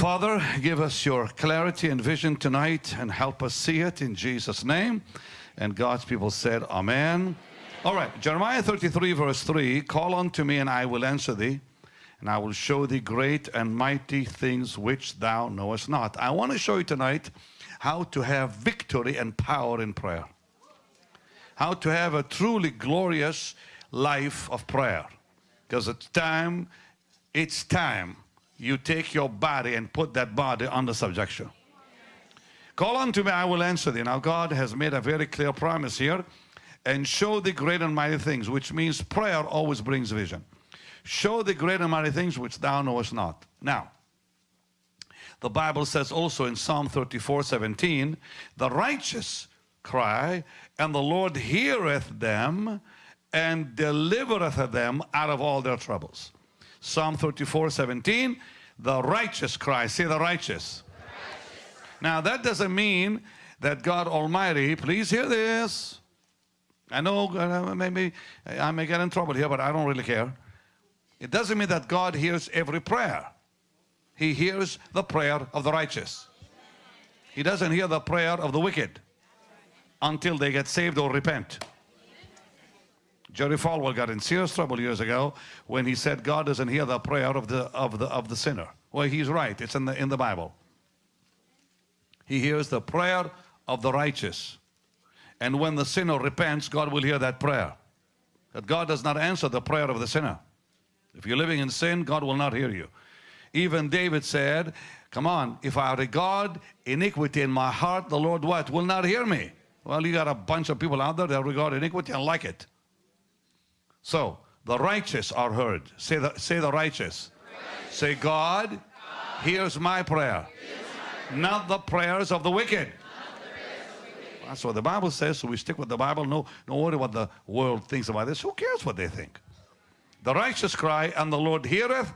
Father, give us your clarity and vision tonight and help us see it in Jesus' name. And God's people said, Amen. All right, Jeremiah 33, verse 3 Call unto me, and I will answer thee, and I will show thee great and mighty things which thou knowest not. I want to show you tonight how to have victory and power in prayer, how to have a truly glorious life of prayer. Because it's time, it's time you take your body and put that body under subjection. Call unto me, I will answer thee. Now God has made a very clear promise here and show the great and mighty things, which means prayer always brings vision. Show the great and mighty things which thou knowest not. Now, the Bible says also in Psalm 34, 17, the righteous cry, and the Lord heareth them and delivereth them out of all their troubles. Psalm 34, 17, the righteous cry. Say the righteous. righteous. Now that doesn't mean that God Almighty, please hear this, I know uh, maybe I may get in trouble here, but I don't really care. It doesn't mean that God hears every prayer. He hears the prayer of the righteous. He doesn't hear the prayer of the wicked until they get saved or repent. Jerry Falwell got in serious trouble years ago when he said God doesn't hear the prayer of the of the of the sinner. Well, he's right. It's in the in the Bible. He hears the prayer of the righteous. And when the sinner repents, God will hear that prayer. That God does not answer the prayer of the sinner. If you're living in sin, God will not hear you. Even David said, come on, if I regard iniquity in my heart, the Lord what? Will not hear me. Well, you got a bunch of people out there that regard iniquity and like it. So, the righteous are heard. Say the, say the righteous. righteous. Say, God, God hears my prayer, my not the prayers of the wicked. That's what the Bible says, so we stick with the Bible. No, no worry what the world thinks about this. Who cares what they think? The righteous cry, and the Lord heareth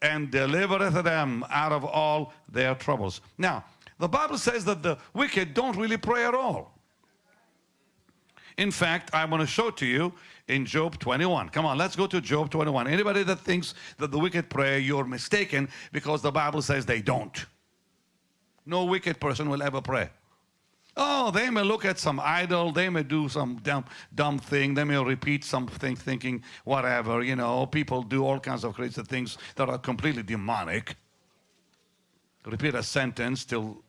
and delivereth them out of all their troubles. Now, the Bible says that the wicked don't really pray at all. In fact, I want to show to you in Job 21. Come on, let's go to Job 21. Anybody that thinks that the wicked pray, you're mistaken because the Bible says they don't. No wicked person will ever pray. Oh, they may look at some idol, they may do some dumb, dumb thing, they may repeat something thinking whatever, you know, people do all kinds of crazy things that are completely demonic. Repeat a sentence till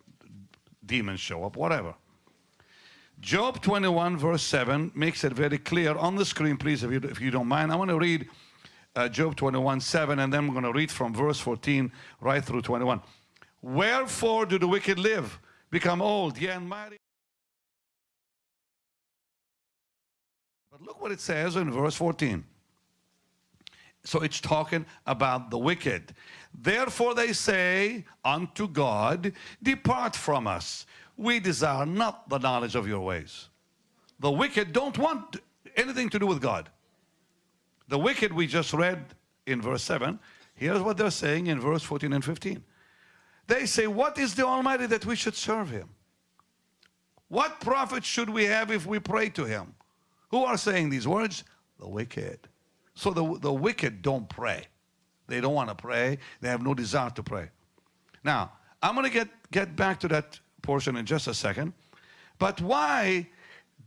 demons show up, whatever. Job 21 verse 7 makes it very clear on the screen, please, if you, if you don't mind. I want to read uh, Job 21 7 and then we're going to read from verse 14 right through 21. Wherefore do the wicked live? become old, yeah, and mighty. But look what it says in verse 14. So it's talking about the wicked. Therefore they say unto God, Depart from us. We desire not the knowledge of your ways. The wicked don't want anything to do with God. The wicked we just read in verse 7. Here's what they're saying in verse 14 and 15. They say, what is the Almighty that we should serve him? What profit should we have if we pray to him? Who are saying these words? The wicked. So the, the wicked don't pray. They don't want to pray. They have no desire to pray. Now, I'm going to get, get back to that portion in just a second. But why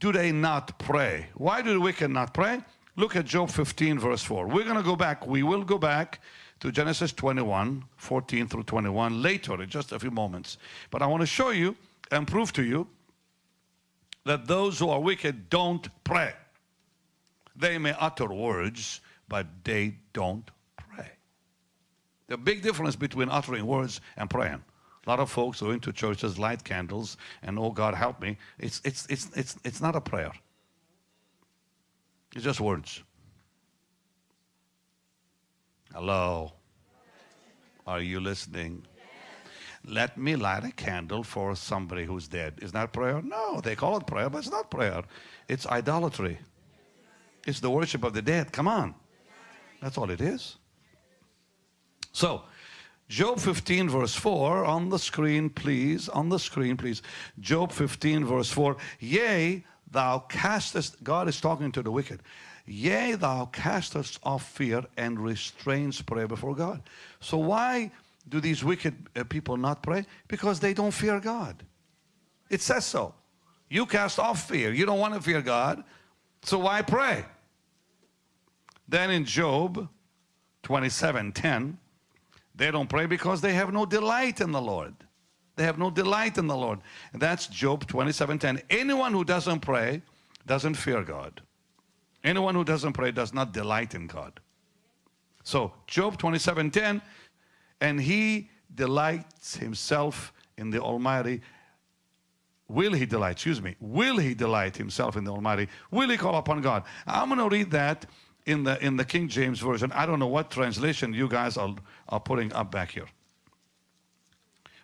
do they not pray? Why do the wicked not pray? Look at Job 15 verse 4. We're going to go back. We will go back to Genesis 21, 14 through 21 later in just a few moments. But I want to show you and prove to you that those who are wicked don't pray. They may utter words, but they don't pray. The big difference between uttering words and praying. A lot of folks go into churches, light candles, and oh God help me. It's, it's, it's, it's, it's not a prayer. It's just words. Hello. Are you listening? Let me light a candle for somebody who's dead. Is that prayer? No, they call it prayer, but it's not prayer. It's idolatry. It's the worship of the dead. Come on. That's all it is. So, Job 15 verse 4 on the screen, please. On the screen, please. Job 15 verse 4. Yea, thou castest, God is talking to the wicked. Yea, thou castest off fear and restrains prayer before God. So why do these wicked uh, people not pray? Because they don't fear God. It says so. You cast off fear. You don't want to fear God. So why pray? Then in Job 27 10, they don't pray because they have no delight in the Lord. They have no delight in the Lord. And that's Job 27 10. Anyone who doesn't pray doesn't fear God. Anyone who doesn't pray does not delight in God. So Job 27 10, and he delights himself in the Almighty. Will he delight? Excuse me. Will he delight himself in the Almighty? Will he call upon God? I'm going to read that in the in the King James version. I don't know what translation you guys are, are putting up back here.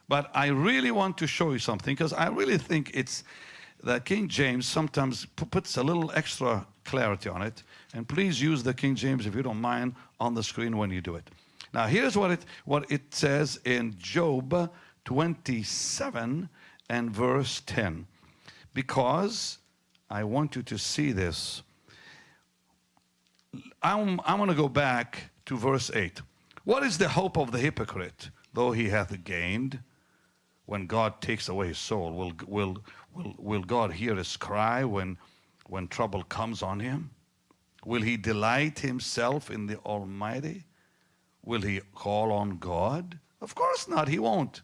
But I really want to show you something because I really think it's that King James sometimes puts a little extra clarity on it. And please use the King James if you don't mind on the screen when you do it. Now here's what it what it says in Job 27 and verse 10. Because I want you to see this. I'm, I'm going to go back to verse 8. What is the hope of the hypocrite, though he hath gained? When God takes away his soul, will, will, will, will God hear his cry when, when trouble comes on him? Will he delight himself in the Almighty? Will he call on God? Of course not, he won't.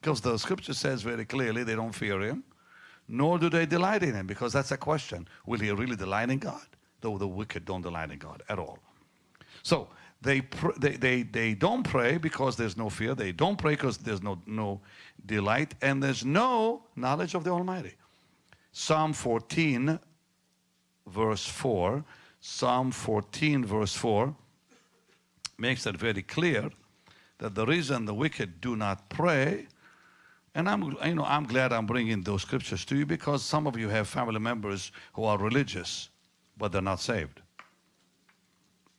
Because the scripture says very clearly they don't fear him, nor do they delight in him, because that's a question. Will he really delight in God? Though the wicked don't delight in God at all. So they, they, they, they don't pray because there's no fear. They don't pray because there's no, no delight. And there's no knowledge of the Almighty. Psalm 14, verse 4. Psalm 14, verse 4 makes that very clear that the reason the wicked do not pray and I'm, you know, I'm glad I'm bringing those scriptures to you because some of you have family members who are religious, but they're not saved.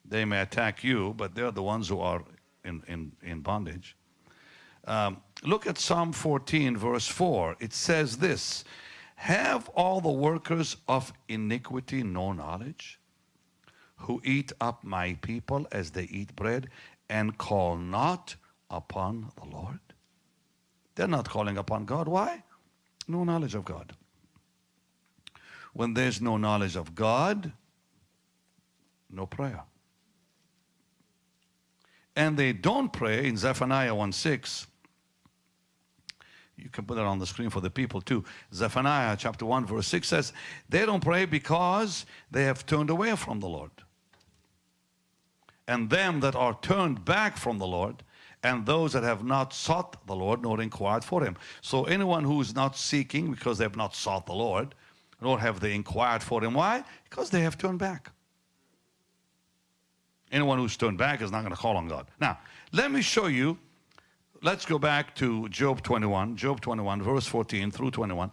They may attack you, but they're the ones who are in, in, in bondage. Um, look at Psalm 14, verse 4. It says this Have all the workers of iniquity no knowledge, who eat up my people as they eat bread, and call not upon the Lord? They're not calling upon God. Why? No knowledge of God. When there's no knowledge of God, no prayer and they don't pray in Zephaniah 1 6. You can put that on the screen for the people too. Zephaniah chapter 1 verse 6 says, they don't pray because they have turned away from the Lord. And them that are turned back from the Lord, and those that have not sought the Lord nor inquired for him. So anyone who is not seeking because they have not sought the Lord, nor have they inquired for him. Why? Because they have turned back. Anyone who's turned back is not going to call on God. Now, let me show you. Let's go back to Job 21, Job 21, verse 14 through 21.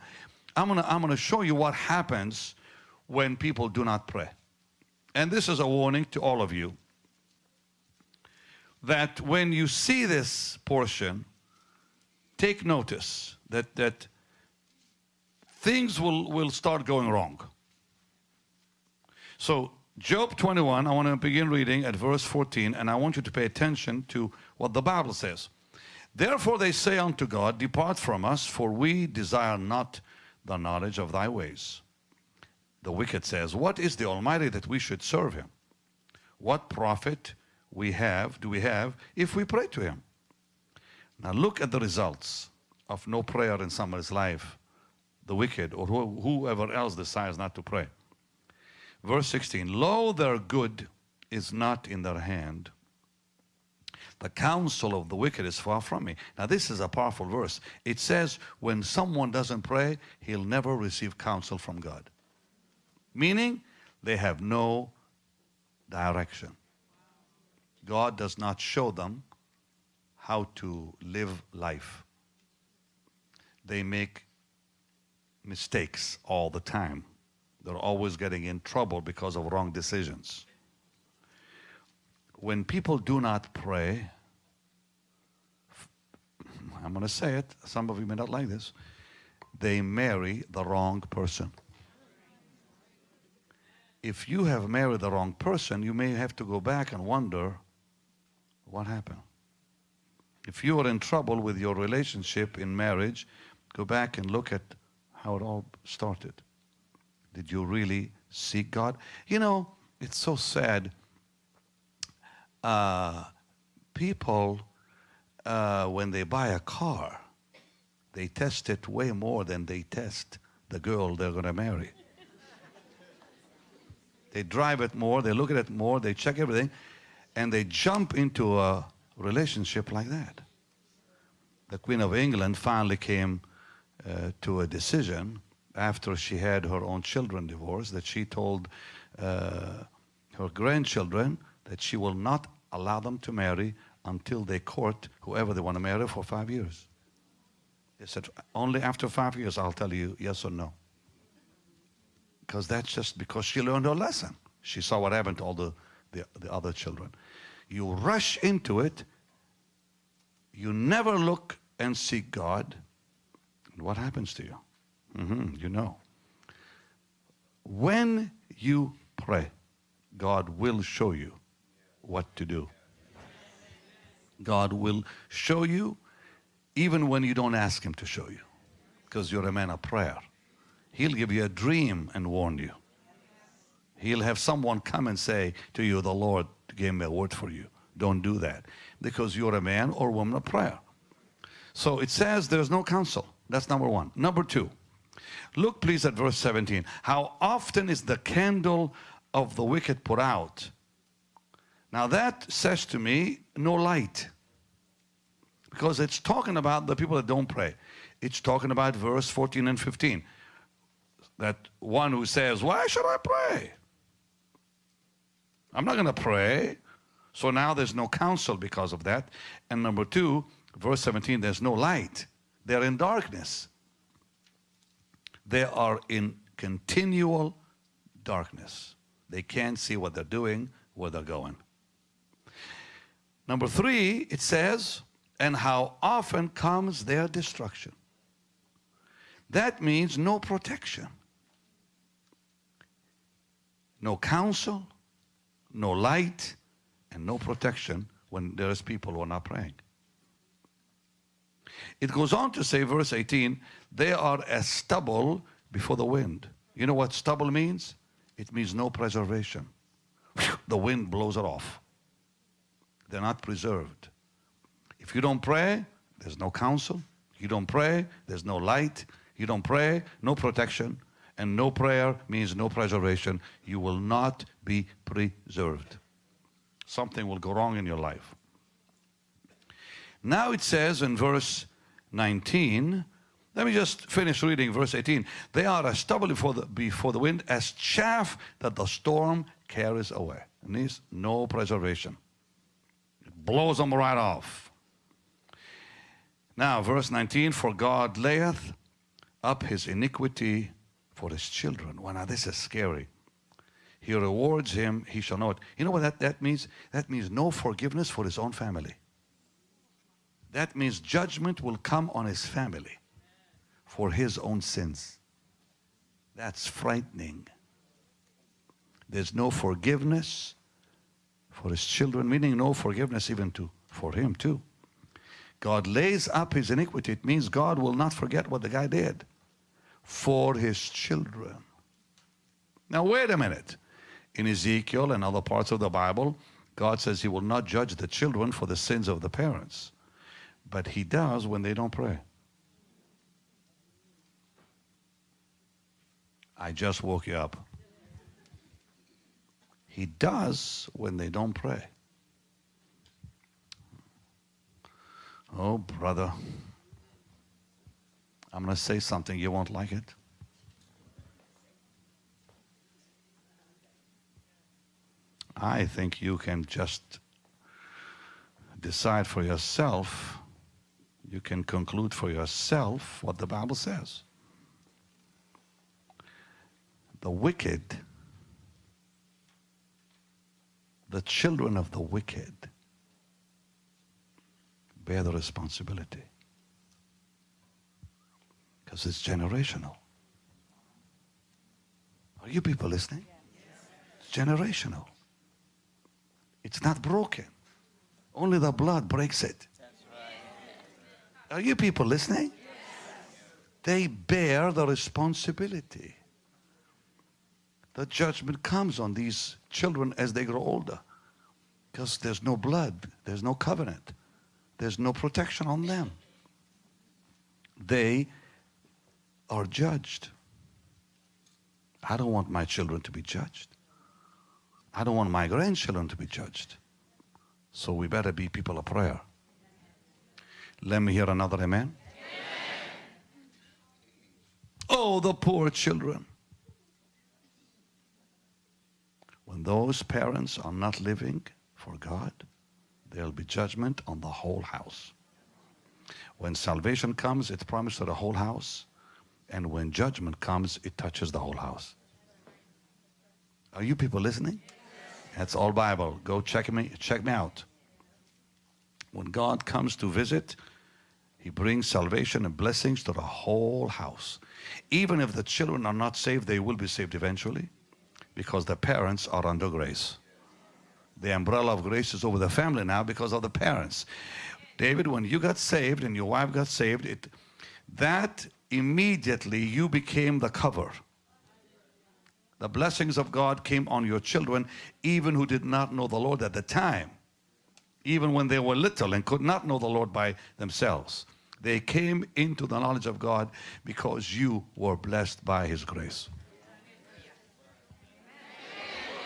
I'm going to I'm going to show you what happens when people do not pray. And this is a warning to all of you that when you see this portion, take notice that, that things will, will start going wrong. So Job 21, I want to begin reading at verse 14, and I want you to pay attention to what the Bible says. Therefore they say unto God, Depart from us, for we desire not the knowledge of thy ways. The wicked says, What is the Almighty that we should serve him? What profit we have, do we have, if we pray to him? Now look at the results of no prayer in somebody's life, the wicked, or whoever else decides not to pray. Verse 16, Lo, their good is not in their hand. The counsel of the wicked is far from me. Now this is a powerful verse. It says when someone doesn't pray, he'll never receive counsel from God. Meaning they have no direction. God does not show them how to live life. They make mistakes all the time. They're always getting in trouble because of wrong decisions. When people do not pray, I'm going to say it, some of you may not like this, they marry the wrong person. If you have married the wrong person, you may have to go back and wonder what happened. If you are in trouble with your relationship in marriage, go back and look at how it all started. Did you really seek God? You know, it's so sad. Uh, people, uh, when they buy a car, they test it way more than they test the girl they're going to marry. They drive it more, they look at it more, they check everything, and they jump into a relationship like that. The Queen of England finally came uh, to a decision after she had her own children divorced that she told uh, her grandchildren that she will not allow them to marry until they court whoever they want to marry for five years. They said, only after five years I'll tell you yes or no. Because that's just because she learned her lesson. She saw what happened to all the, the, the other children. You rush into it, you never look and seek God, what happens to you? Mm -hmm, you know. When you pray, God will show you what to do. God will show you even when you don't ask him to show you because you're a man of prayer. He'll give you a dream and warn you. He'll have someone come and say to you, the Lord gave me a word for you. Don't do that because you're a man or woman of prayer. So it says there's no counsel. That's number one. Number two, look please at verse 17. How often is the candle of the wicked put out? Now that says to me, no light because it's talking about the people that don't pray. It's talking about verse 14 and 15. That one who says, why should I pray? I'm not going to pray. So now there's no counsel because of that. And number two, verse 17, there's no light. They're in darkness. They are in continual darkness. They can't see what they're doing, where they're going. Number three, it says, and how often comes their destruction. That means no protection, no counsel, no light, and no protection when there's people who are not praying. It goes on to say, verse 18, they are as stubble before the wind. You know what stubble means? It means no preservation. The wind blows it off. They're not preserved. If you don't pray, there's no counsel. You don't pray, there's no light. You don't pray, no protection. And no prayer means no preservation. You will not be preserved. Something will go wrong in your life. Now it says in verse 19, let me just finish reading verse 18. They are as stubble before the, before the wind, as chaff that the storm carries away. And there's no preservation. It blows them right off. Now, verse 19, for God layeth up his iniquity for his children. Well, now this is scary. He rewards him, he shall know it. You know what that, that means? That means no forgiveness for his own family. That means judgment will come on his family for his own sins. That's frightening. There's no forgiveness for his children, meaning no forgiveness even to for him too. God lays up his iniquity. It means God will not forget what the guy did for his children. Now, wait a minute. In Ezekiel and other parts of the Bible, God says he will not judge the children for the sins of the parents. But he does when they don't pray. I just woke you up. He does when they don't pray. Oh, brother, I'm going to say something, you won't like it. I think you can just decide for yourself, you can conclude for yourself what the Bible says. The wicked, the children of the wicked, bear the responsibility. Because it's generational. Are you people listening? It's generational. It's not broken. Only the blood breaks it. Are you people listening? They bear the responsibility. The judgment comes on these children as they grow older because there's no blood, there's no covenant, there's no protection on them. They are judged. I don't want my children to be judged. I don't want my grandchildren to be judged. So we better be people of prayer. Let me hear another amen. Oh, the poor children. When those parents are not living for God, there'll be judgment on the whole house. When salvation comes, it's promised to the whole house. And when judgment comes, it touches the whole house. Are you people listening? That's all Bible. Go check me, check me out. When God comes to visit, he brings salvation and blessings to the whole house. Even if the children are not saved, they will be saved eventually because the parents are under grace. The umbrella of grace is over the family now because of the parents. David, when you got saved and your wife got saved, it, that immediately you became the cover. The blessings of God came on your children, even who did not know the Lord at the time, even when they were little and could not know the Lord by themselves. They came into the knowledge of God because you were blessed by His grace.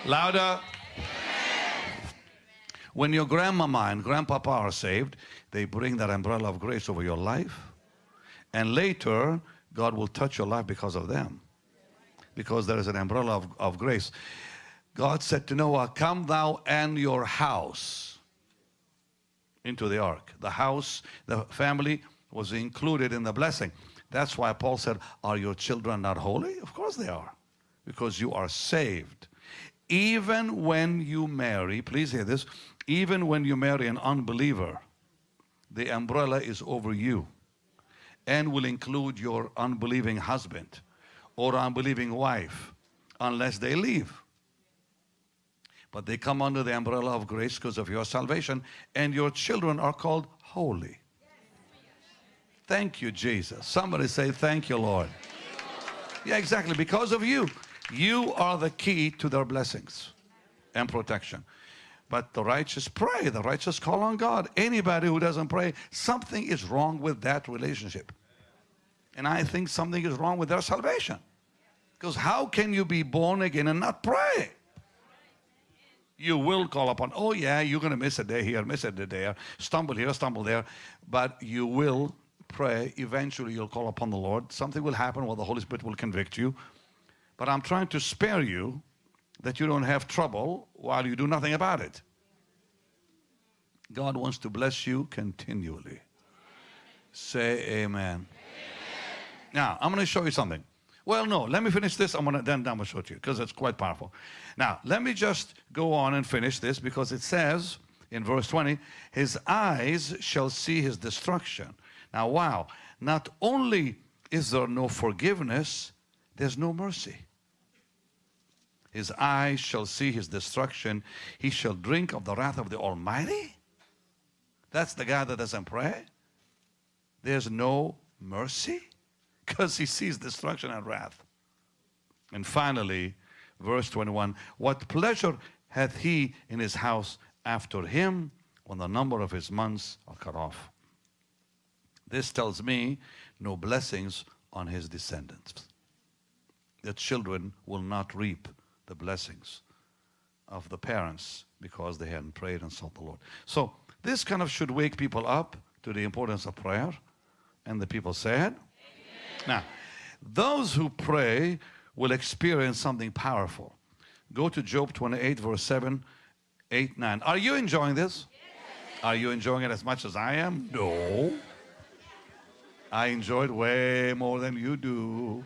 Louder. When your grandmama and grandpapa are saved, they bring that umbrella of grace over your life. And later, God will touch your life because of them. Because there is an umbrella of, of grace. God said to Noah, Come thou and your house into the ark. The house, the family was included in the blessing. That's why Paul said, Are your children not holy? Of course they are, because you are saved. Even when you marry, please hear this, even when you marry an unbeliever, the umbrella is over you and will include your unbelieving husband or unbelieving wife unless they leave. But they come under the umbrella of grace because of your salvation and your children are called holy. Thank you, Jesus. Somebody say, Thank you, Lord. Yeah, exactly. Because of you. You are the key to their blessings and protection. But the righteous pray, the righteous call on God. Anybody who doesn't pray, something is wrong with that relationship. And I think something is wrong with their salvation. Because how can you be born again and not pray? You will call upon, oh yeah, you're going to miss a day here, miss a day there, stumble here, stumble there, but you will pray, eventually you'll call upon the Lord. Something will happen where the Holy Spirit will convict you. But I'm trying to spare you that you don't have trouble while you do nothing about it. God wants to bless you continually. Say amen. amen. Now, I'm going to show you something. Well, no, let me finish this. I'm going to then I'm going to show it to you because it's quite powerful. Now, let me just go on and finish this because it says in verse 20, his eyes shall see his destruction. Now, wow, not only is there no forgiveness, there's no mercy. His eyes shall see his destruction. He shall drink of the wrath of the Almighty. That's the guy that doesn't pray. There's no mercy because he sees destruction and wrath. And finally, verse 21, what pleasure hath he in his house after him when the number of his months are cut off? This tells me no blessings on his descendants. The children will not reap the blessings of the parents because they hadn't prayed and sought the Lord. So this kind of should wake people up to the importance of prayer. And the people said, Now, those who pray will experience something powerful. Go to Job 28, verse 7, 8, 9. Are you enjoying this? Yes. Are you enjoying it as much as I am? No. I enjoyed way more than you do.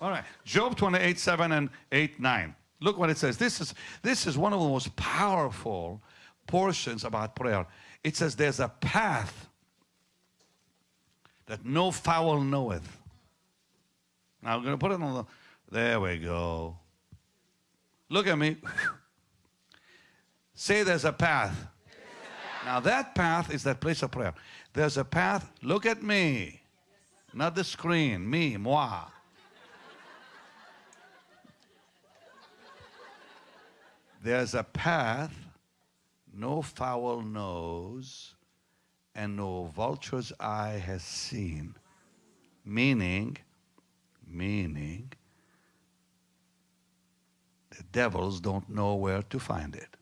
All right. Job 28, 7 and 8, 9. Look what it says. This is, this is one of the most powerful portions about prayer. It says there's a path that no fowl knoweth. Now I'm going to put it on the, there we go. Look at me. Say there's a path Now that path is that place of prayer. There's a path, look at me. Not the screen, me, moi. There's a path no fowl knows and no vulture's eye has seen. Meaning, meaning, the devils don't know where to find it.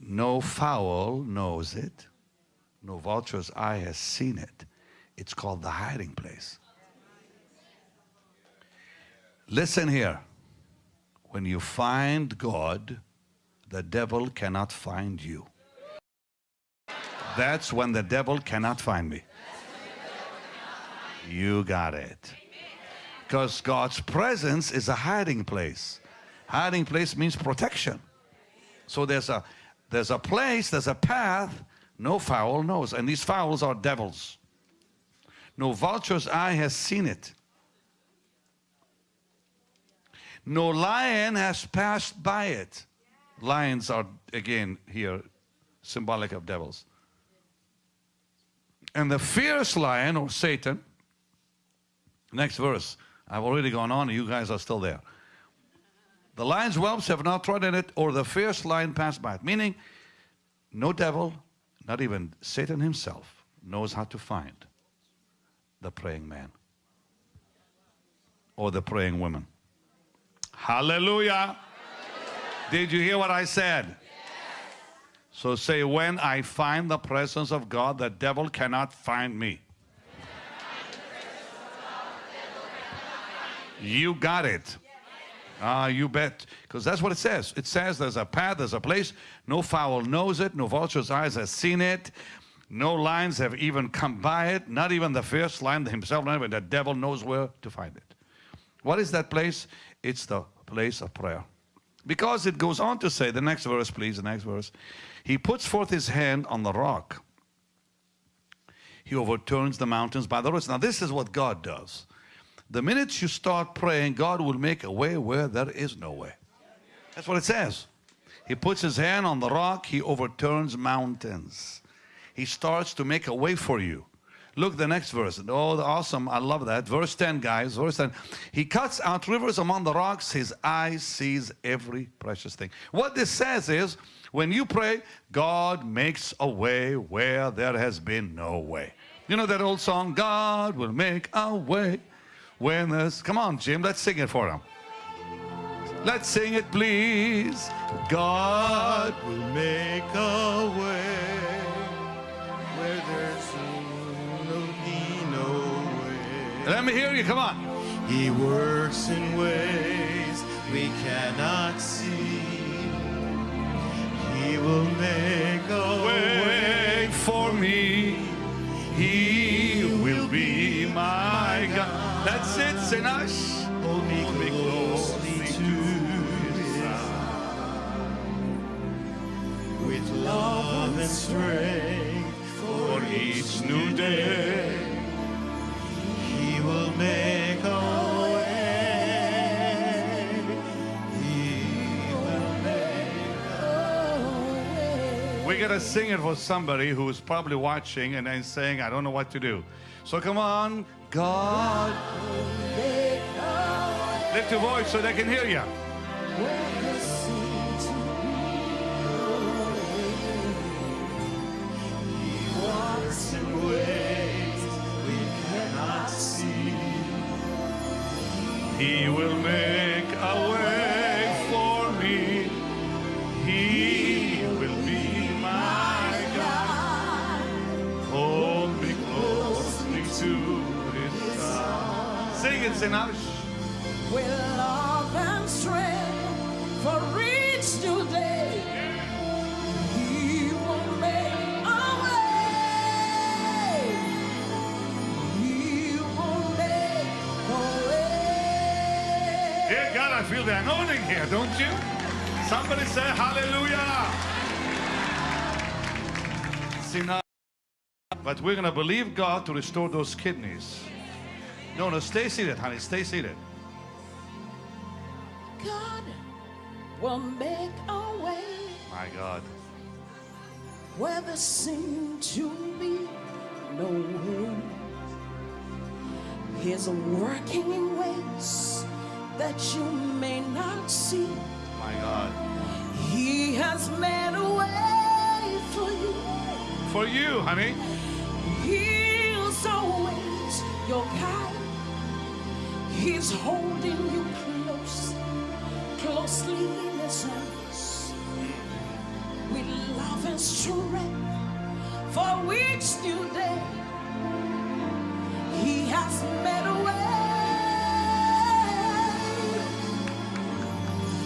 No fowl knows it. No vulture's eye has seen it. It's called the hiding place. Listen here. When you find God, the devil cannot find you. That's when the devil cannot find me. You got it. Because God's presence is a hiding place. Hiding place means protection. So there's a there's a place, there's a path no fowl knows. And these fowls are devils. No vulture's eye has seen it. No lion has passed by it. Lions are, again, here, symbolic of devils. And the fierce lion, or Satan, next verse, I've already gone on, you guys are still there. The lion's whelps have not trodden it, or the fierce lion passed by it. Meaning, no devil, not even Satan himself, knows how to find the praying man or the praying woman. Hallelujah. Did you hear what I said? Yes. So say, when I find the presence of God, the devil cannot find me. You got it. Ah, you bet. Because that's what it says. It says there's a path, there's a place. No fowl knows it. No vulture's eyes has seen it. No lions have even come by it. Not even the fierce lion himself, not even the devil knows where to find it. What is that place? It's the place of prayer. Because it goes on to say, the next verse, please, the next verse. He puts forth his hand on the rock. He overturns the mountains by the roots. Now, this is what God does. The minute you start praying, God will make a way where there is no way. That's what it says. He puts his hand on the rock, he overturns mountains. He starts to make a way for you. Look the next verse. Oh, awesome. I love that. Verse 10, guys. Verse 10. He cuts out rivers among the rocks. His eye sees every precious thing. What this says is, when you pray, God makes a way where there has been no way. You know that old song, God will make a way when there's, come on, Jim, let's sing it for him. Let's sing it, please. God will make a way where there's no way. Let me hear you, come on. He works in ways we cannot see. He will make a way, way for me. That sits in us. Hold me closely to his side. With love and strength for each new day. He will make a way. He will make a way. We gotta sing it for somebody who's probably watching and then saying, I don't know what to do. So come on, God. Lift your voice so they can hear you. He wants a ways we cannot see. He will make a way Sing Sinach. With love and strength for each new day. He will make a way. He will make a way. Dear God, I feel the anointing here, don't you? Somebody say hallelujah. See now, but we're going to believe God to restore those kidneys. No, no, stay seated, honey. Stay seated. God will make a way My God. where there seemed to be no way. He's working in ways that you may not see. My God. He has made a way for you. For you, honey. He's always your guide. He's holding you close, closely in his arms. With love and strength for each new day. He has made a way.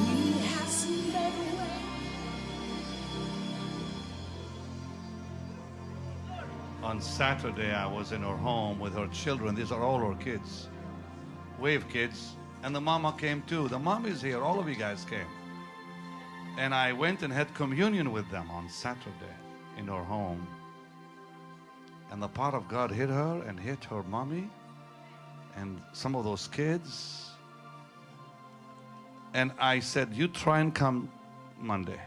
He has made a way. On Saturday, I was in her home with her children. These are all her kids. Wave kids. And the mama came too. The mom is here. All of you guys came. And I went and had communion with them on Saturday in her home. And the power of God hit her and hit her mommy and some of those kids. And I said, You try and come Monday.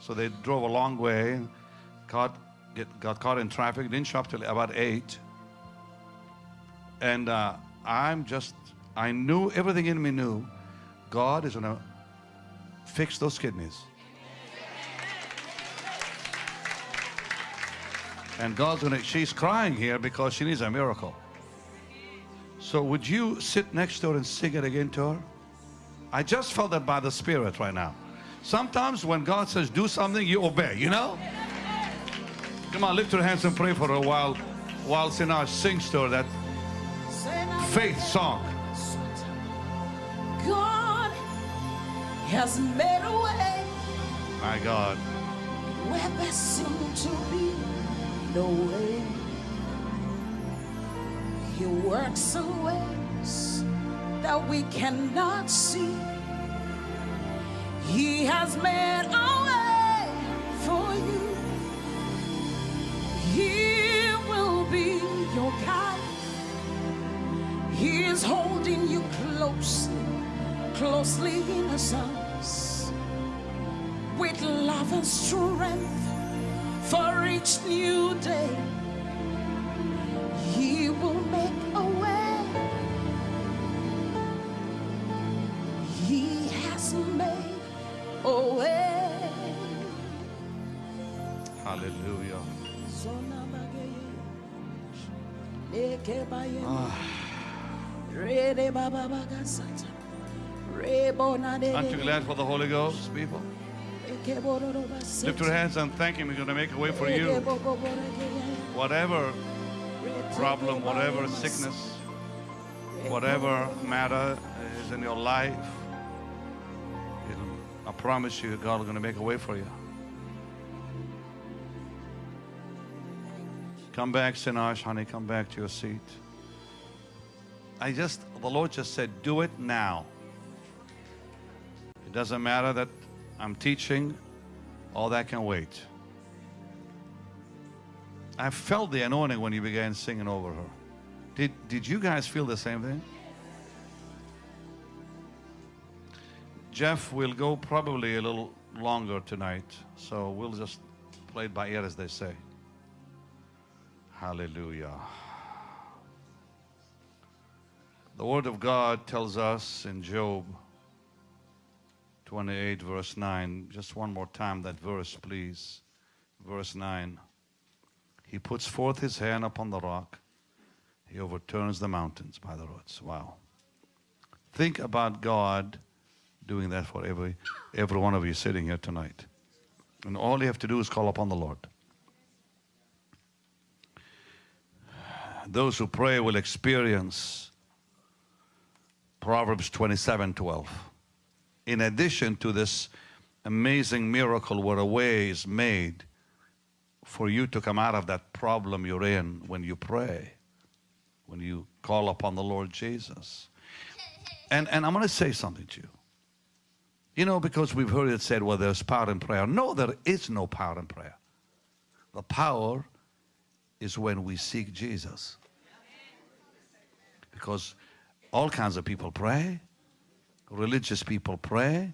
So they drove a long way, got, get, got caught in traffic, didn't show up till about 8. And uh, I'm just, I knew, everything in me knew, God is going to fix those kidneys. And God's going to, she's crying here because she needs a miracle. So would you sit next to her and sing it again to her? I just felt that by the Spirit right now. Sometimes when God says do something, you obey, you know? Come on, lift your hands and pray for her while, while Sinach sings to her that faith song. God has made a way My God. where there seemed to be no way. He works in ways that we cannot see. He has made a way for you. He will be your guide. He is holding you closely, closely in his arms with love and strength for each new day. He will make a way. He has made a way. Hallelujah. Ah. Ah. Aren't you glad for the Holy Ghost, people? Lift your hands and thank Him. He's going to make a way for you. Whatever problem, whatever sickness, whatever matter is in your life, I promise you, God is going to make a way for you. Come back, Sinach, honey. Come back to your seat. I just, the Lord just said, do it now. It doesn't matter that I'm teaching, all that can wait. I felt the anointing when you began singing over her. Did, did you guys feel the same thing? Jeff will go probably a little longer tonight, so we'll just play it by ear as they say. Hallelujah. The Word of God tells us in Job 28, verse 9, just one more time that verse, please. Verse 9. He puts forth his hand upon the rock, he overturns the mountains by the roots. Wow. Think about God doing that for every, every one of you sitting here tonight. And all you have to do is call upon the Lord. Those who pray will experience Proverbs 27 12. In addition to this amazing miracle where a way is made for you to come out of that problem you're in when you pray, when you call upon the Lord Jesus. And, and I'm going to say something to you. You know, because we've heard it said, well, there's power in prayer. No, there is no power in prayer. The power is when we seek Jesus. Because all kinds of people pray, religious people pray,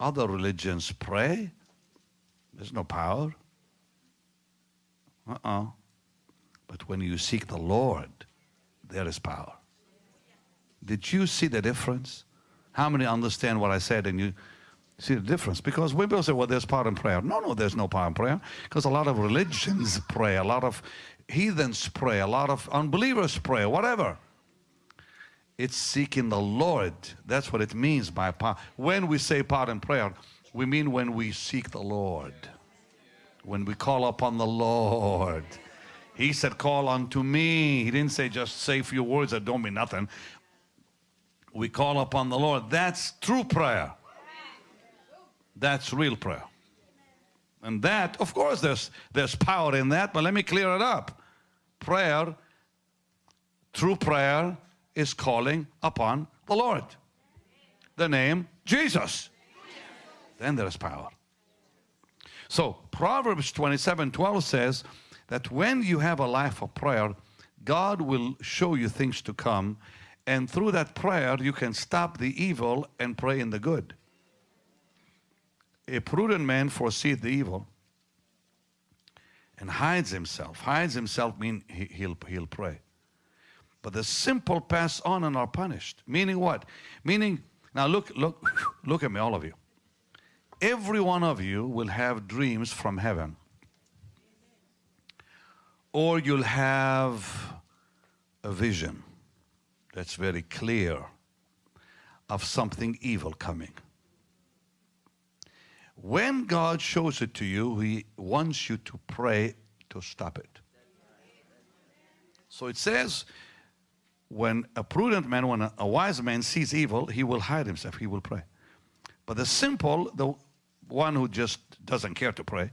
other religions pray. There's no power. Uh-uh. But when you seek the Lord, there is power. Did you see the difference? How many understand what I said and you see the difference? Because when people say, well, there's power in prayer. No, no, there's no power in prayer. Because a lot of religions pray, a lot of heathens pray, a lot of unbelievers pray, whatever. It's seeking the Lord. That's what it means by power. When we say power in prayer, we mean when we seek the Lord. When we call upon the Lord. He said, call unto me. He didn't say just say a few words that don't mean nothing. We call upon the Lord. That's true prayer. That's real prayer. And that, of course, there's, there's power in that, but let me clear it up. Prayer, true prayer, is calling upon the Lord. The name Jesus. Then there is power. So Proverbs 27, 12 says that when you have a life of prayer, God will show you things to come and through that prayer you can stop the evil and pray in the good. A prudent man foresees the evil and hides himself. Hides himself mean he, he'll, he'll pray. But the simple pass on and are punished. Meaning what? Meaning, now look, look, look at me, all of you. Every one of you will have dreams from heaven. Or you'll have a vision that's very clear of something evil coming. When God shows it to you, He wants you to pray to stop it. So it says, when a prudent man, when a, wise man sees evil, he will hide himself, he will pray. But the simple, the one who just doesn't care to pray,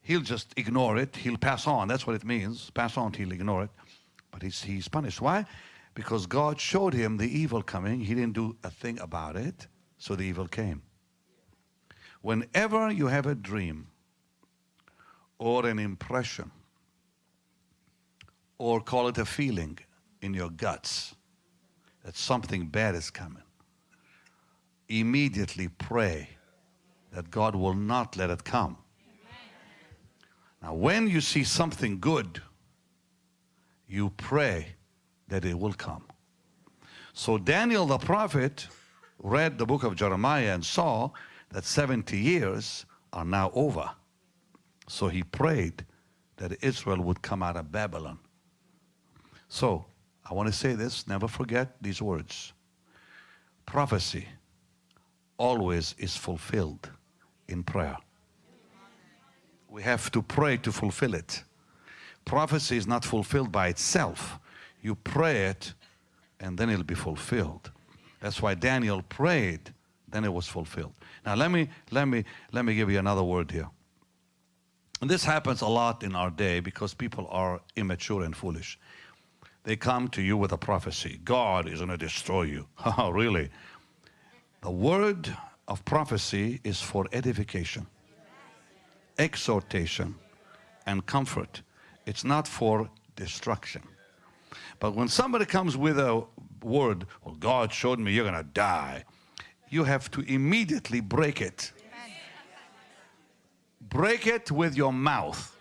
he'll just ignore it, he'll pass on. That's what it means. Pass on, he'll ignore it. But he's, he's punished. Why? Because God showed him the evil coming. He didn't do a thing about it, so the evil came. Whenever you have a dream or an impression, or call it a feeling, in your guts that something bad is coming, immediately pray that God will not let it come. Now, when you see something good, you pray that it will come. So Daniel the prophet read the book of Jeremiah and saw that 70 years are now over. So he prayed that Israel would come out of Babylon. So I want to say this, never forget these words. Prophecy always is fulfilled in prayer. We have to pray to fulfill it. Prophecy is not fulfilled by itself. You pray it and then it'll be fulfilled. That's why Daniel prayed, then it was fulfilled. Now let me let me let me give you another word here. And this happens a lot in our day because people are immature and foolish. They come to you with a prophecy. God is going to destroy you. Oh, really? The word of prophecy is for edification, exhortation, and comfort. It's not for destruction. But when somebody comes with a word, well, God showed me you're going to die, you have to immediately break it. Break it with your mouth.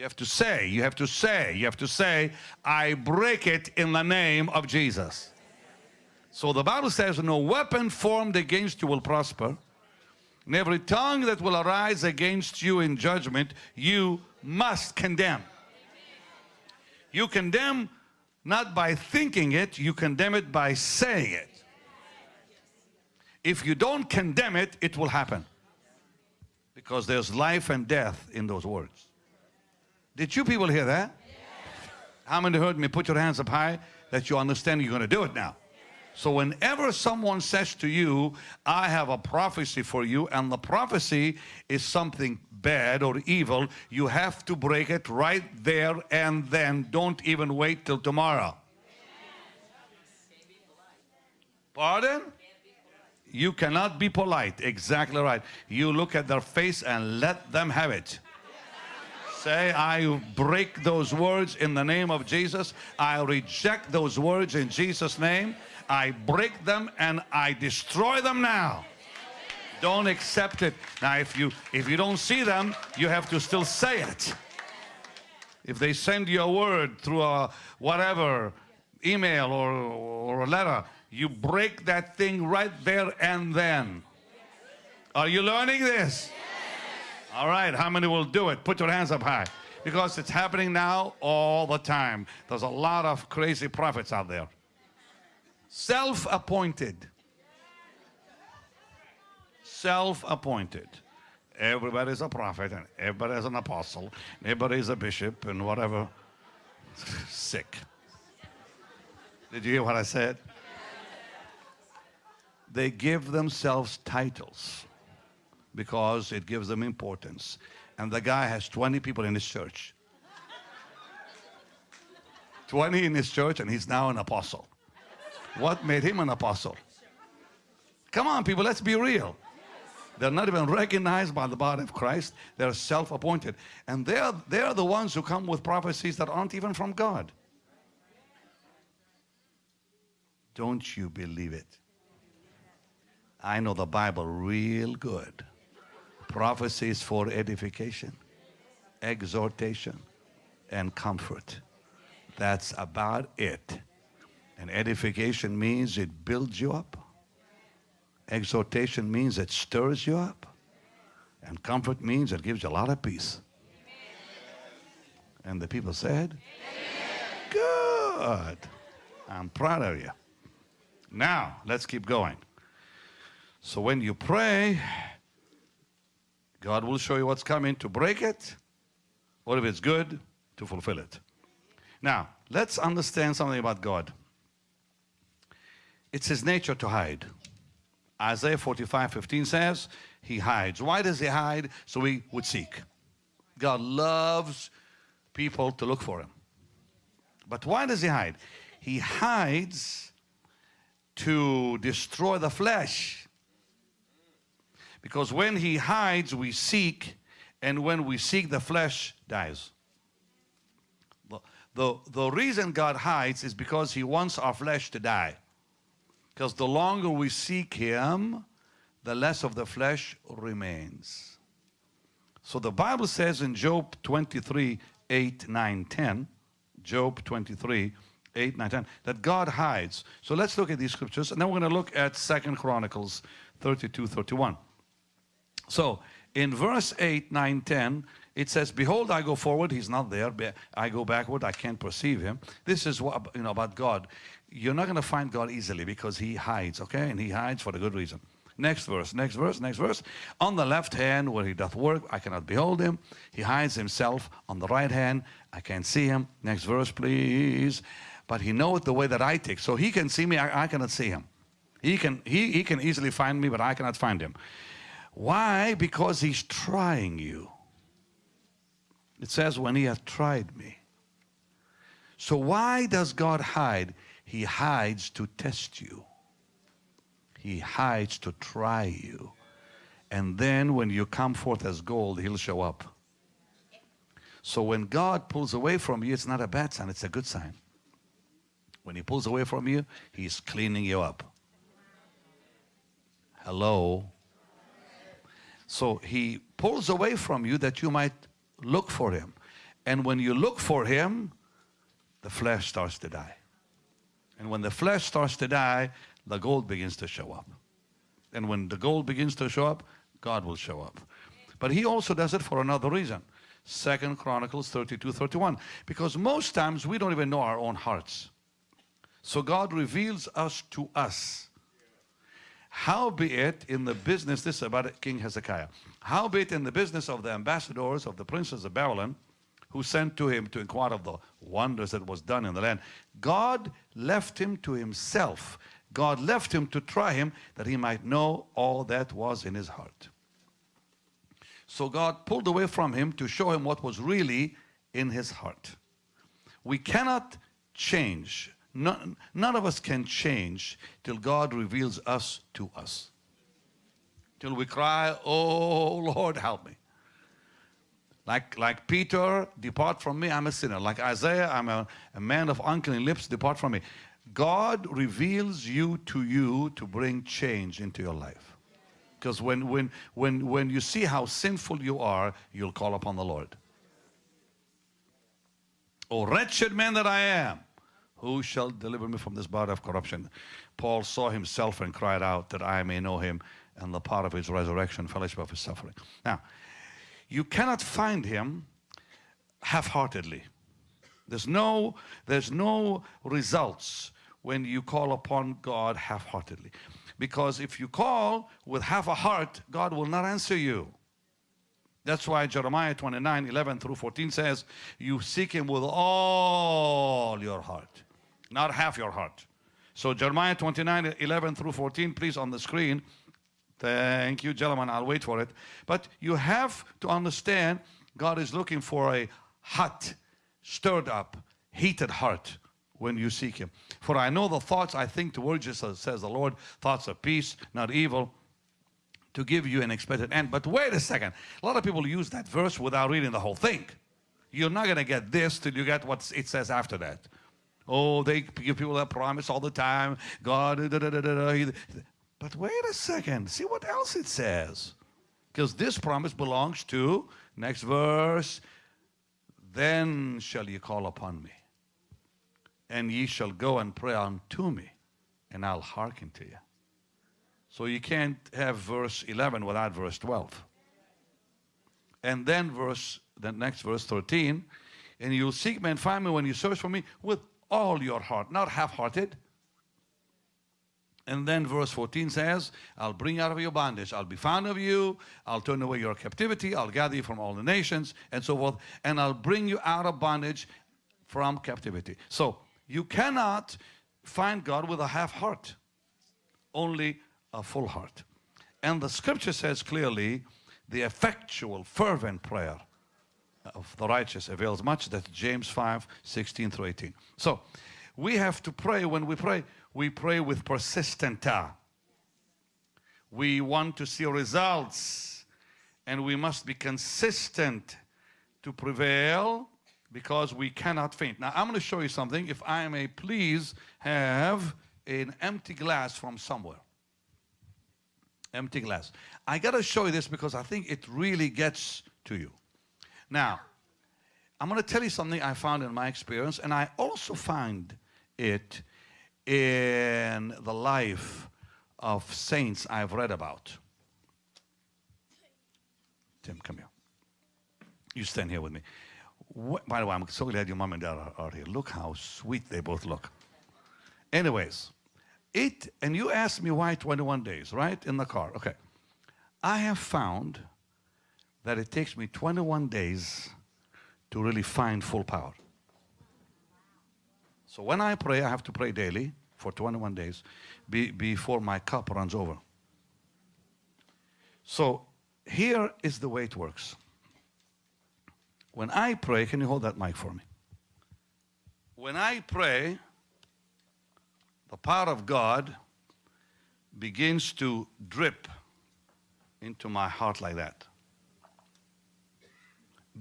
You have to say, you have to say, you have to say, I break it in the name of Jesus. So the Bible says, no weapon formed against you will prosper. And every tongue that will arise against you in judgment, you must condemn. You condemn not by thinking it, you condemn it by saying it. If you don't condemn it, it will happen. Because there's life and death in those words. Did you people hear that? How many heard me put your hands up high that you understand you're going to do it now? So whenever someone says to you, I have a prophecy for you, and the prophecy is something bad or evil, you have to break it right there and then. Don't even wait till tomorrow. Pardon? You cannot be polite. Exactly right. You look at their face and let them have it. Say, I break those words in the name of Jesus. I reject those words in Jesus' name. I break them and I destroy them now. Don't accept it. Now, if you if you don't see them, you have to still say it. If they send you a word through a whatever email or, or a letter, you break that thing right there and then. Are you learning this? All right, how many will do it? Put your hands up high. Because it's happening now all the time. There's a lot of crazy prophets out there. Self appointed. Self appointed. Everybody's a prophet and everybody's an apostle, everybody's a bishop and whatever. Sick. Did you hear what I said? They give themselves titles because it gives them importance. And the guy has 20 people in his church. 20 in his church and he's now an apostle. What made him an apostle? Come on, people, let's be real. They're not even recognized by the body of Christ. They're self-appointed. And they're, they're the ones who come with prophecies that aren't even from God. Don't you believe it? I know the Bible real good. Prophecies for edification, exhortation, and comfort. That's about it. And edification means it builds you up. Exhortation means it stirs you up. And comfort means it gives you a lot of peace. And the people said, Good. I'm proud of you. Now, let's keep going. So when you pray, God will show you what's coming to break it, or if it's good, to fulfill it. Now, let's understand something about God. It's his nature to hide. Isaiah 45, 15 says, he hides. Why does he hide? So we would seek. God loves people to look for him. But why does he hide? He hides to destroy the flesh. Because when he hides, we seek, and when we seek, the flesh dies. The, the, reason God hides is because he wants our flesh to die. Because the longer we seek him, the less of the flesh remains. So the Bible says in Job 23, 8, 9, 10, Job 23, 8, 9, 10, that God hides. So let's look at these scriptures, and then we're going to look at Second Chronicles 32, 31. So in verse 8, 9, 10, it says, Behold, I go forward, he's not there. I go backward, I can't perceive him. This is what, you know, about God. You're not going to find God easily because he hides, okay? And he hides for a good reason. Next verse, next verse, next verse. On the left hand where he doth work, I cannot behold him. He hides himself. On the right hand, I can't see him. Next verse, please. But he knoweth the way that I take. So he can see me, I, I cannot see him. He can, he, he can easily find me, but I cannot find him. Why? Because he's trying you. It says, when he hath tried me. So why does God hide? He hides to test you. He hides to try you. And then when you come forth as gold, he'll show up. So when God pulls away from you, it's not a bad sign, it's a good sign. When he pulls away from you, he's cleaning you up. Hello? So he pulls away from you that you might look for him. And when you look for him, the flesh starts to die. And when the flesh starts to die, the gold begins to show up. And when the gold begins to show up, God will show up. But he also does it for another reason. Second Chronicles 32, 31. Because most times we don't even know our own hearts. So God reveals us to us. Howbeit in the business, this is about King Hezekiah. Howbeit in the business of the ambassadors of the princes of Babylon, who sent to him to inquire of the wonders that was done in the land, God left him to himself. God left him to try him that he might know all that was in his heart. So God pulled away from him to show him what was really in his heart. We cannot change None, none of us can change till God reveals us to us. Till we cry, oh Lord, help me. Like, like Peter, depart from me, I'm a sinner. Like Isaiah, I'm a, a man of unclean lips, depart from me. God reveals you to you to bring change into your life. Because when, when, when, when you see how sinful you are, you'll call upon the Lord. Oh, wretched man that I am, who shall deliver me from this body of corruption? Paul saw himself and cried out that I may know him and the power of his resurrection, fellowship of his suffering. Now, you cannot find him half-heartedly. There's no, there's no results when you call upon God half-heartedly. Because if you call with half a heart, God will not answer you. That's why Jeremiah 29, 11 through 14 says, you seek him with all your heart, not half your heart. So Jeremiah 29, 11 through 14, please on the screen. Thank you, gentlemen. I'll wait for it. But you have to understand God is looking for a hot, stirred up, heated heart when you seek him. For I know the thoughts I think towards you, says the Lord, thoughts of peace, not evil, to give you an expected end. But wait a second. A lot of people use that verse without reading the whole thing. You're not going to get this till you get what it says after that. Oh, they give people that promise all the time. God, da, da, da, but wait a second. See what else it says. Because this promise belongs to, next verse, then shall ye call upon me and ye shall go and pray unto me, and I'll hearken to you. So you can't have verse 11 without verse 12. And then verse, the next verse 13, and you'll seek me and find me when you search for me with all your heart, not half-hearted. And then verse 14 says, I'll bring out of your bondage. I'll be found of you. I'll turn away your captivity. I'll gather you from all the nations and so forth. And I'll bring you out of bondage from captivity. So you cannot find God with a half heart, only a full heart. And the scripture says clearly, the effectual, fervent prayer of the righteous avails much. That's James 5, 16 through 18. So we have to pray. When we pray, we pray with persistent. We want to see results and we must be consistent to prevail because we cannot faint. Now, I'm going to show you something. If I may please have an empty glass from somewhere. Empty glass. I got to show you this because I think it really gets to you. Now, I'm going to tell you something I found in my experience, and I also find it in the life of saints I've read about. Tim, come here. You stand here with me. What, by the way, I'm so glad your mom and dad are, are, here. Look how sweet they both look. Anyways, it, and you asked me why 21 days, right? In the car. Okay. I have found that it takes me 21 days to really find full power. So when I pray, I have to pray daily for 21 days be, before my cup runs over. So here is the way it works. When I pray, can you hold that mic for me? When I pray, the power of God begins to drip into my heart like that.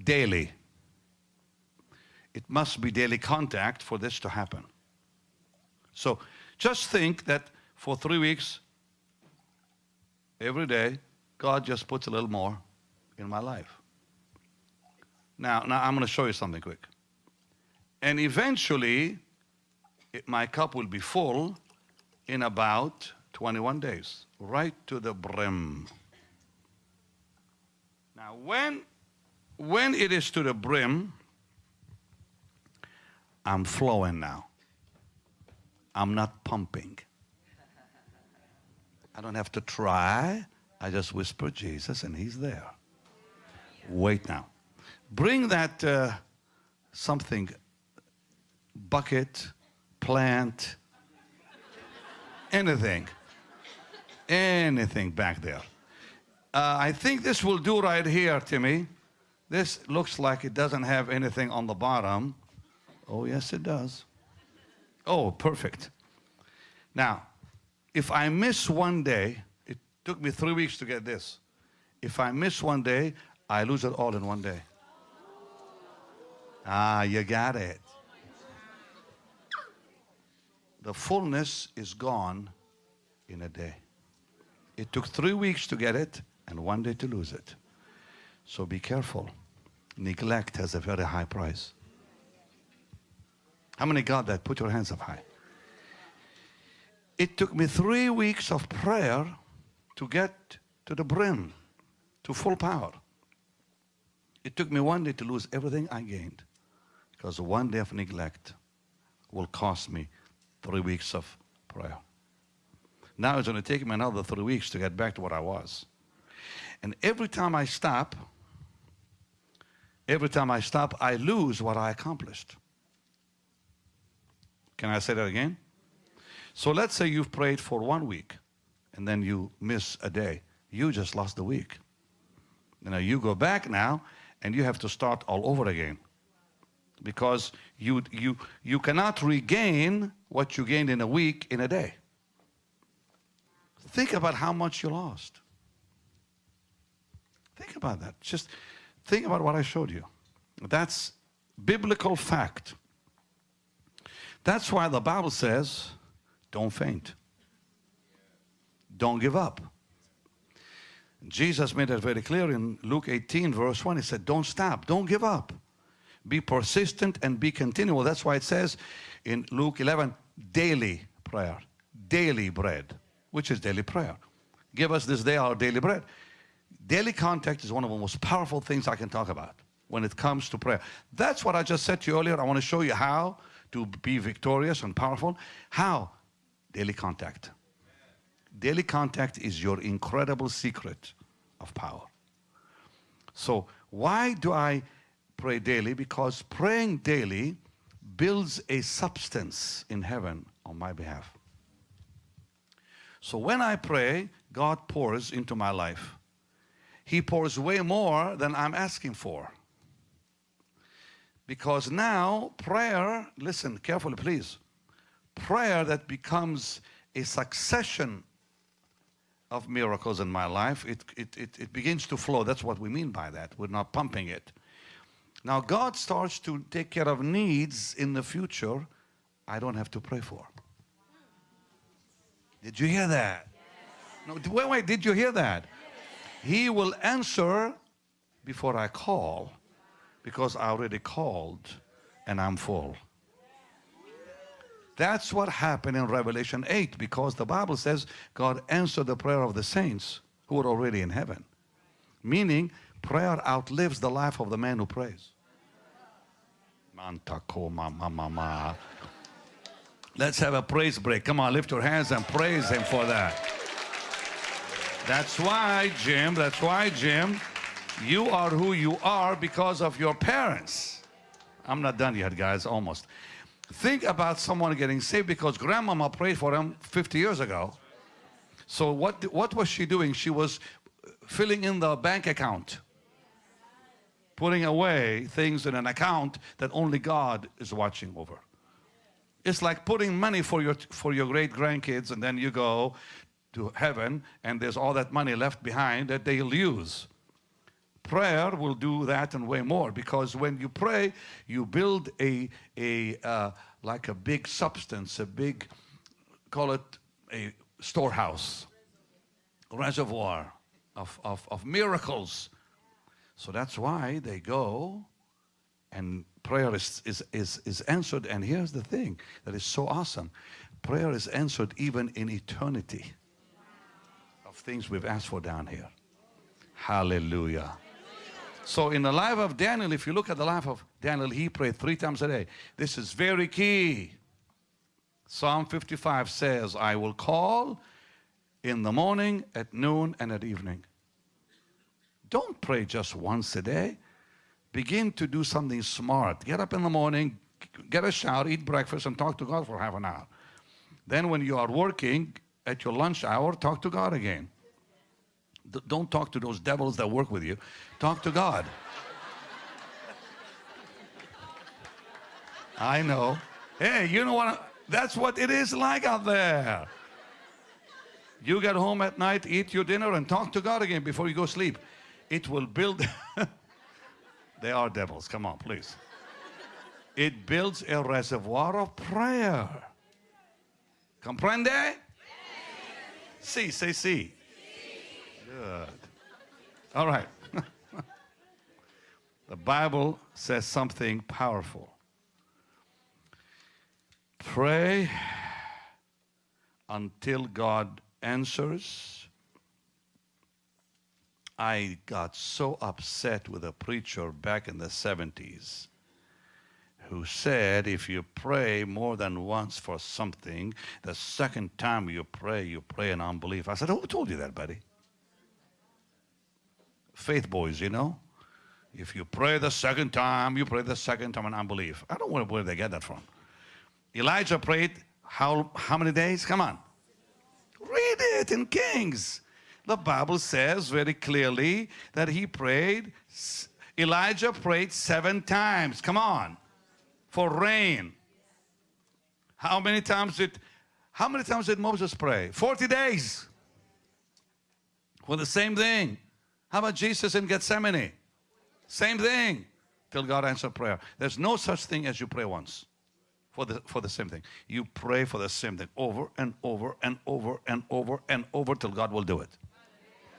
Daily. It must be daily contact for this to happen. So just think that for three weeks, every day, God just puts a little more in my life. Now, now I'm going to show you something quick. And eventually, it, my cup will be full in about 21 days, right to the brim. Now, when, when it is to the brim, I'm flowing now. I'm not pumping. I don't have to try. I just whisper Jesus and he's there. Wait now bring that uh, something, bucket, plant, anything, anything back there. Uh, I think this will do right here, Timmy. This looks like it doesn't have anything on the bottom. Oh, yes, it does. Oh, perfect. Now, if I miss one day, it took me three weeks to get this. If I miss one day, I lose it all in one day. Ah, you got it. The fullness is gone in a day. It took three weeks to get it and one day to lose it. So be careful. Neglect has a very high price. How many got that? Put your hands up high. It took me three weeks of prayer to get to the brim, to full power. It took me one day to lose everything I gained because one day of neglect will cost me three weeks of prayer. Now it's going to take me another three weeks to get back to what I was. And every time I stop, every time I stop, I lose what I accomplished. Can I say that again? So let's say you've prayed for one week and then you miss a day. You just lost the week. You know, you go back now and you have to start all over again because you, you, you cannot regain what you gained in a week in a day. Think about how much you lost. Think about that. Just think about what I showed you. That's biblical fact. That's why the Bible says, don't faint. Don't give up. Jesus made it very clear in Luke 18, verse 1. He said, Don't stop, don't give up. Be persistent and be continual. That's why it says in Luke 11, daily prayer, daily bread, which is daily prayer. Give us this day our daily bread. Daily contact is one of the most powerful things I can talk about when it comes to prayer. That's what I just said to you earlier. I want to show you how to be victorious and powerful. How? Daily contact. Daily contact is your incredible secret of power. So why do I pray daily? Because praying daily builds a substance in heaven on my behalf. So when I pray, God pours into my life. He pours way more than I'm asking for. Because now prayer, listen carefully please, prayer that becomes a succession of miracles in my life, it, it, it, it, begins to flow. That's what we mean by that. We're not pumping it. Now God starts to take care of needs in the future I don't have to pray for. Did you hear that? No, wait, wait, did you hear that? He will answer before I call because I already called and I'm full. That's what happened in Revelation 8 because the Bible says God answered the prayer of the saints who were already in heaven. Meaning prayer outlives the life of the man who prays. Let's have a praise break. Come on, lift your hands and praise him for that. That's why, Jim, that's why, Jim, you are who you are because of your parents. I'm not done yet, guys, almost. Think about someone getting saved because grandmama prayed for him 50 years ago. So what, what was she doing? She was filling in the bank account. Putting away things in an account that only God is watching over. It's like putting money for your, for your great grandkids and then you go to heaven and there's all that money left behind that they'll use. Prayer will do that and way more because when you pray, you build a, a uh, like a big substance, a big, call it a storehouse, reservoir of, of, of miracles. So that's why they go and prayer is, is, is, is answered. And here's the thing that is so awesome. Prayer is answered even in eternity things we've asked for down here. Hallelujah. So in the life of Daniel, if you look at the life of Daniel, he prayed three times a day. This is very key. Psalm 55 says, I will call in the morning, at noon, and at evening. Don't pray just once a day. Begin to do something smart. Get up in the morning, get a shower, eat breakfast, and talk to God for half an hour. Then when you are working at your lunch hour, talk to God again don't talk to those devils that work with you. Talk to God. I know. Hey, you know what? That's what it is like out there. You get home at night, eat your dinner, and talk to God again before you go sleep. It will build. they are devils. Come on, please. It builds a reservoir of prayer. Comprende? Sí, say sí. Good. All right. the Bible says something powerful. Pray until God answers. I got so upset with a preacher back in the 70s who said if you pray more than once for something, the second time you pray, you pray in unbelief. I said, Who told you that, buddy? Faith boys, you know? If you pray the second time, you pray the second time in unbelief. I don't know where they get that from. Elijah prayed how, how many days? Come on. Read it in Kings. The Bible says very clearly that he prayed, Elijah prayed seven times. Come on. For rain. How many times did, how many times did Moses pray? 40 days. For the same thing. How about Jesus in Gethsemane? Same thing. Till God answered prayer. There's no such thing as you pray once for the, for the same thing. You pray for the same thing over and over and over and over and over till God will do it.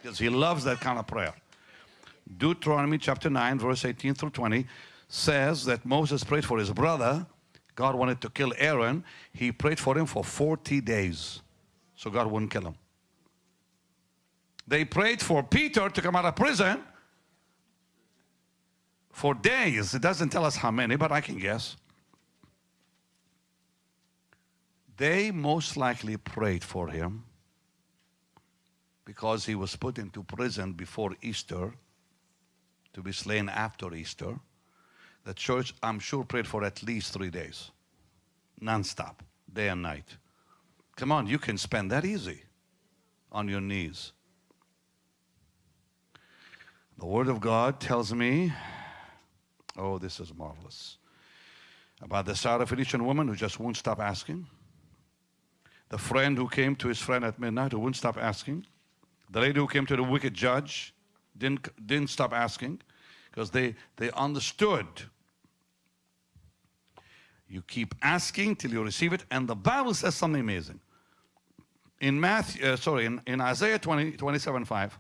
Because He loves that kind of prayer. Deuteronomy chapter 9, verse 18 through 20 says that Moses prayed for his brother. God wanted to kill Aaron. He prayed for him for 40 days. So God wouldn't kill him. They prayed for Peter to come out of prison for days. It doesn't tell us how many, but I can guess. They most likely prayed for him because he was put into prison before Easter to be slain after Easter. The church, I'm sure, prayed for at least three days, non-stop, day and night. Come on, you can spend that easy on your knees. The Word of God tells me, oh, this is marvelous, about the Syrophoenician woman who just won't stop asking the friend who came to his friend at midnight who wouldn't stop asking, the lady who came to the wicked judge didn't, didn't stop asking because they, they understood. You keep asking till you receive it, and the Bible says something amazing. In Matthew, uh, sorry, in, in Isaiah 20, 27, 5,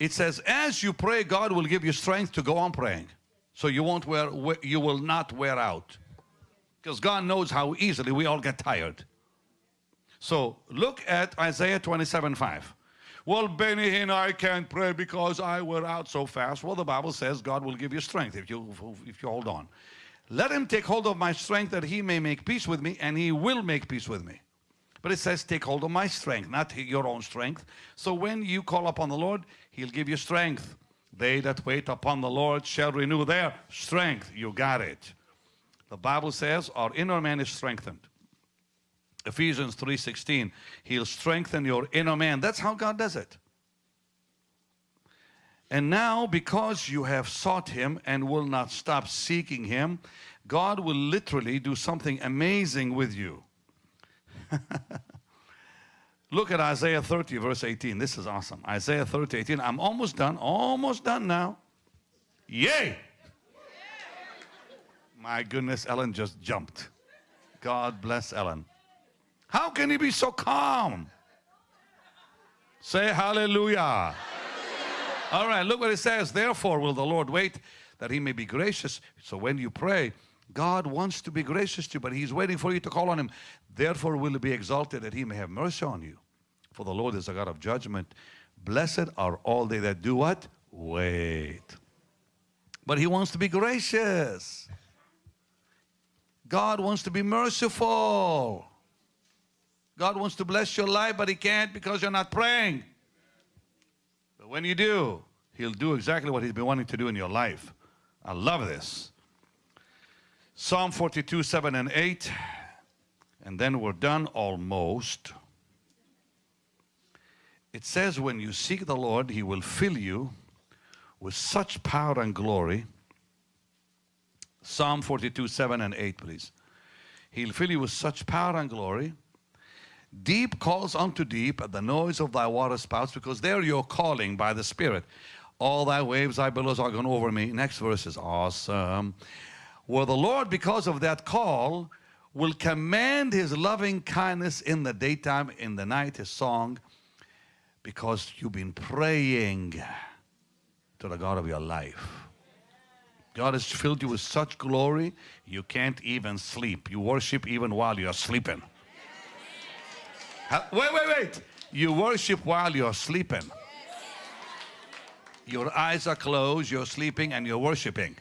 it says, as you pray, God will give you strength to go on praying. So you won't wear, you will not wear out. Because God knows how easily we all get tired. So look at Isaiah 27 5. Well, Benny and I can't pray because I wear out so fast. Well, the Bible says God will give you strength if you, if you hold on. Let him take hold of my strength that he may make peace with me, and he will make peace with me. But it says, take hold of my strength, not your own strength. So when you call upon the Lord, he'll give you strength. They that wait upon the Lord shall renew their strength. You got it. The Bible says our inner man is strengthened. Ephesians 3.16, He'll strengthen your inner man. That's how God does it. And now, because you have sought Him and will not stop seeking Him, God will literally do something amazing with you. Look at Isaiah 30, verse 18. This is awesome. Isaiah 30, 18. I'm almost done, almost done now. Yay! My goodness, Ellen just jumped. God bless Ellen. How can he be so calm? Say hallelujah. hallelujah. All right, look what it says. Therefore will the Lord wait that he may be gracious. So when you pray, God wants to be gracious to you, but he's waiting for you to call on him. Therefore will be exalted that he may have mercy on you. For the Lord is a God of judgment. Blessed are all they that do what? Wait. But he wants to be gracious. God wants to be merciful. God wants to bless your life, but He can't because you're not praying. But when you do, He'll do exactly what He's been wanting to do in your life. I love this. Psalm 42, 7 and 8. And then we're done almost. It says, when you seek the Lord, He will fill you with such power and glory Psalm 42, 7 and 8, please. He'll fill you with such power and glory. Deep calls unto deep at the noise of thy water spouts, because there you're calling by the Spirit. All thy waves, thy billows are gone over me. Next verse is awesome. Well, the Lord, because of that call, will command his loving kindness in the daytime, in the night, his song. Because you've been praying to the God of your life. God has filled you with such glory, you can't even sleep. You worship even while you're sleeping. Wait, wait, wait. You worship while you're sleeping. Your eyes are closed, you're sleeping, and you're worshiping.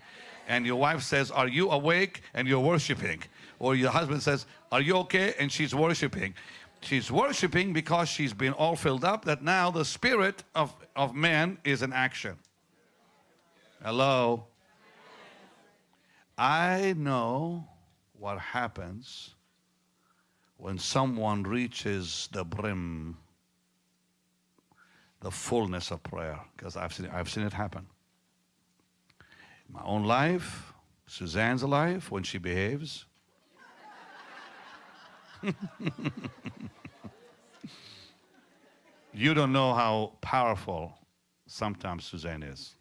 And your wife says, Are you awake? And you're worshiping. Or your husband says, Are you okay? And she's worshiping. She's worshiping because she's been all filled up that now the spirit of, of man is in action. Hello? I know what happens when someone reaches the brim, the fullness of prayer, because I've seen, I've seen it happen. My own life, Suzanne's life, when she behaves. you don't know how powerful sometimes Suzanne is.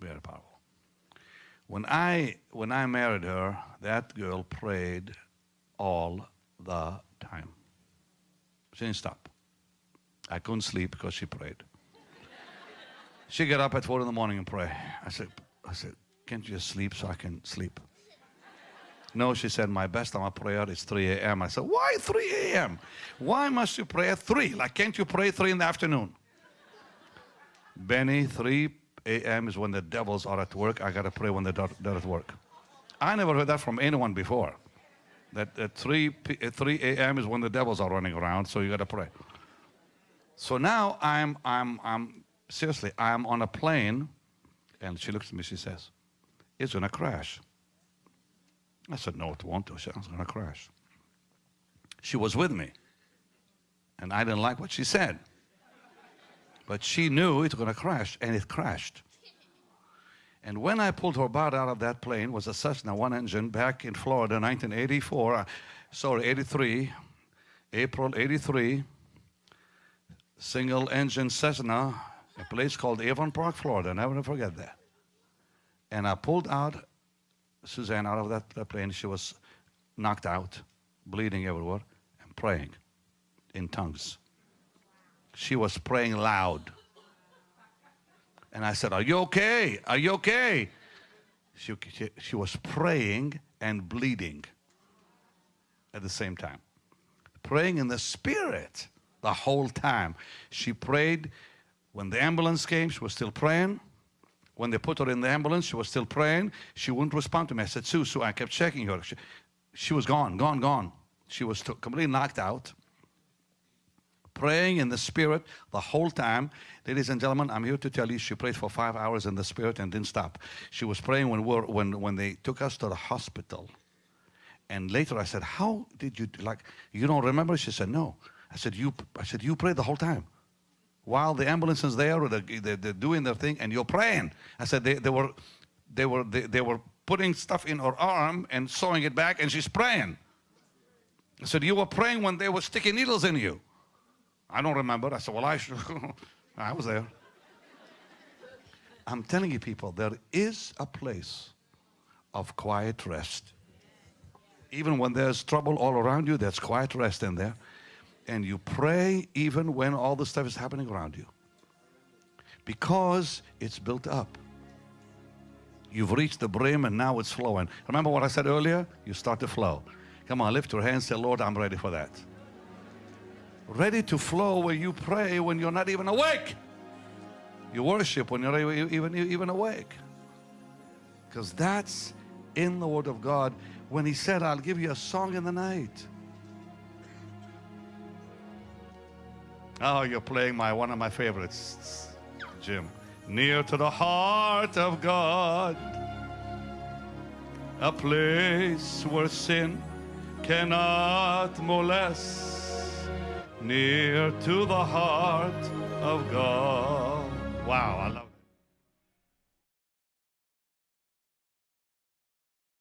Very powerful. When I, when I married her, that girl prayed all the time. She didn't stop. I couldn't sleep because she prayed. she got up at four in the morning and pray. I said, I said, can't you just sleep so I can sleep? No, she said, my best time of prayer is 3 a.m. I said, why 3 a.m.? Why must you pray at 3? Like, can't you pray 3 in the afternoon? Benny, 3 a.m. is when the devils are at work. I got to pray when they're, they're at work. I never heard that from anyone before. That at 3, uh, 3 a.m. is when the devils are running around, so you got to pray. So now I'm, I'm, I'm, seriously, I'm on a plane, and she looks at me, she says, it's going to crash. I said, no, it won't. She said, it's going to crash. She was with me, and I didn't like what she said. But she knew it was going to crash, and it crashed. And when I pulled her body out of that plane, was a Cessna one engine back in Florida, 1984, uh, sorry, 83, April 83, single engine Cessna, a place called Avon Park, Florida. Never forget that. And I pulled out Suzanne out of that, that plane. She was knocked out, bleeding everywhere, and praying in tongues. She was praying loud. And I said, Are you okay? Are you okay? She, she, she was praying and bleeding at the same time. Praying in the spirit the whole time. She prayed when the ambulance came, she was still praying. When they put her in the ambulance, she was still praying. She wouldn't respond to me. I said, Sue, Sue, I kept checking her. She, she was gone, gone, gone. She was completely knocked out praying in the Spirit the whole time. Ladies and gentlemen, I'm here to tell you she prayed for five hours in the Spirit and didn't stop. She was praying when, we when, when they took us to the hospital. And later I said, how did you, like, you don't remember? She said, no. I said, you, I said, you prayed the whole time. While the ambulance is there, or the, they, they're doing their thing, and you're praying. I said, they, they were, they were, they, they were putting stuff in her arm and sewing it back, and she's praying. I said, you were praying when they were sticking needles in you. I don't remember. I said, well, I, I was there. I'm telling you people, there is a place of quiet rest. Even when there's trouble all around you, there's quiet rest in there. And you pray even when all the stuff is happening around you. Because it's built up. You've reached the brim and now it's flowing. Remember what I said earlier? You start to flow. Come on, lift your hands, say, Lord, I'm ready for that ready to flow where you pray when you're not even awake. You worship when you're even, even awake. Because that's in the Word of God when He said, I'll give you a song in the night. Oh, you're playing my one of my favorites, Jim. Near to the heart of God, a place where sin cannot molest near to the heart of God. Wow, I love